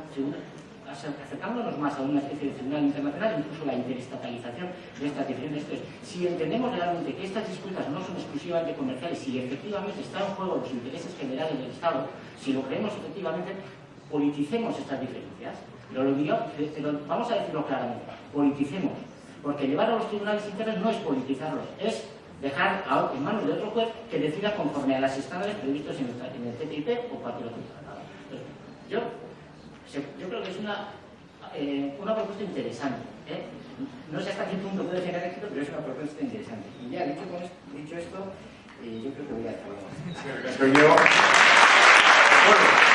acercándonos más a una especie de tribunal internacional, incluso la interestatalización de estas diferentes Si entendemos realmente que estas disputas no son exclusivamente comerciales, si efectivamente están en juego los intereses generales del Estado, si lo creemos efectivamente, politicemos estas diferencias. Lo digo, vamos a decirlo claramente, politicemos, porque llevar a los tribunales internos no es politizarlos, es dejar en manos de otro juez que decida conforme a las estándares previstos en el, TTIP o cualquier otro tratado. Yo yo creo que es una, eh, una propuesta interesante. ¿eh? No sé hasta qué punto puede ser éxito, pero es una propuesta interesante. Y ya, dicho, con esto, dicho esto, eh, yo creo que voy a acabar. Soy yo. Bueno.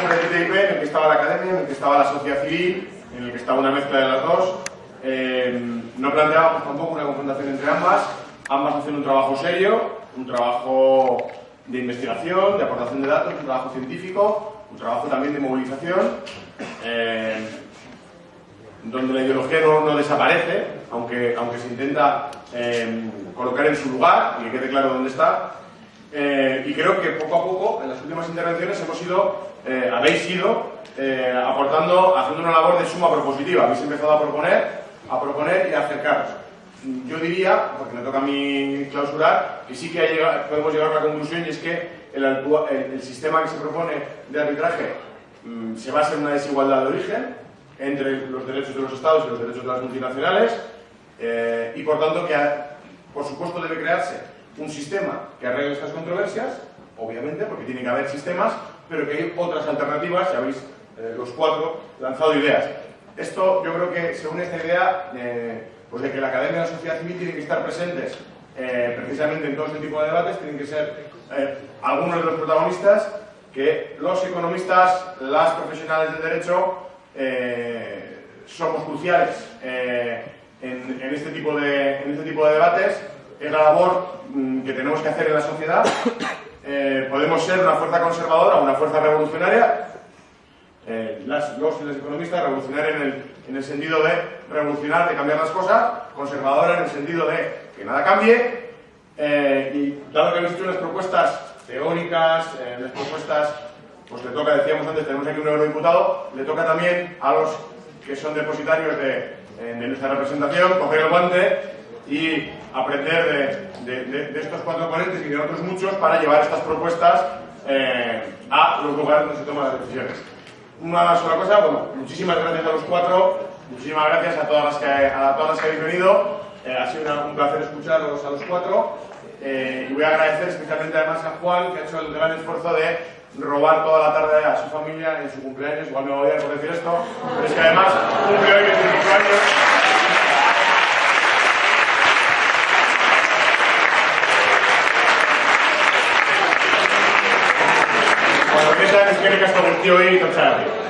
Sobre el TTIP en el que estaba la academia, en el que estaba la sociedad civil, en el que estaba una mezcla de las dos. Eh, no planteábamos tampoco una confrontación entre ambas. Ambas hacen un trabajo serio, un trabajo de investigación, de aportación de datos, un trabajo científico, un trabajo también de movilización, eh, donde la ideología no, desaparece, aunque, aunque se intenta eh, colocar en su lugar y que quede claro dónde está. Eh, y creo que poco a poco, en las últimas intervenciones, hemos ido, habéis ido aportando, haciendo una labor de suma propositiva. Habéis empezado a proponer, a proponer y a acercaros yo diría, porque me toca a mí clausurar, que sí que podemos llegar a la conclusión y es que el, sistema que se propone de arbitraje mm, se basa en una desigualdad de origen entre los derechos de los estados y los derechos de las multinacionales eh, y por tanto que por supuesto debe crearse un sistema que arregle estas controversias, obviamente porque tiene que haber sistemas, pero que hay otras alternativas, ya habéis eh, los cuatro lanzado ideas. Esto yo creo que según esta idea eh, pues de que la academia y la sociedad civil tienen que estar presentes eh, precisamente en todo este tipo de debates, tienen que ser eh, algunos de los protagonistas, que los economistas, las profesionales del derecho, eh, somos cruciales en, este tipo de, en este tipo de debates. Es la labor mm, que tenemos que hacer en la sociedad. podemos ser una fuerza conservadora, una fuerza revolucionaria, eh, las, los y las economistas, revolucionar en el, en el sentido de revolucionar, de cambiar las cosas, conservadora en el sentido de que nada cambie, eh, y dado que habéis hecho unas propuestas teóricas, eh, las propuestas, pues le toca, decíamos antes, tenemos aquí un eurodiputado, le toca también a los que son depositarios de, de nuestra representación coger el guante y aprender de, estos cuatro ponentes y de otros muchos para llevar estas propuestas a los lugares donde se toman las decisiones una sola cosa, bueno, muchísimas gracias a los cuatro, muchísimas gracias a todas las que, a todas las que habéis venido, eh, ha sido un placer escucharos a los cuatro. Eh, y voy a agradecer especialmente además a Juan que ha hecho el gran esfuerzo de robar toda la tarde a su familia en su cumpleaños, igual me voy a por decir esto, pero es que además cumple hoy 25 años. Bueno, que es que me casco y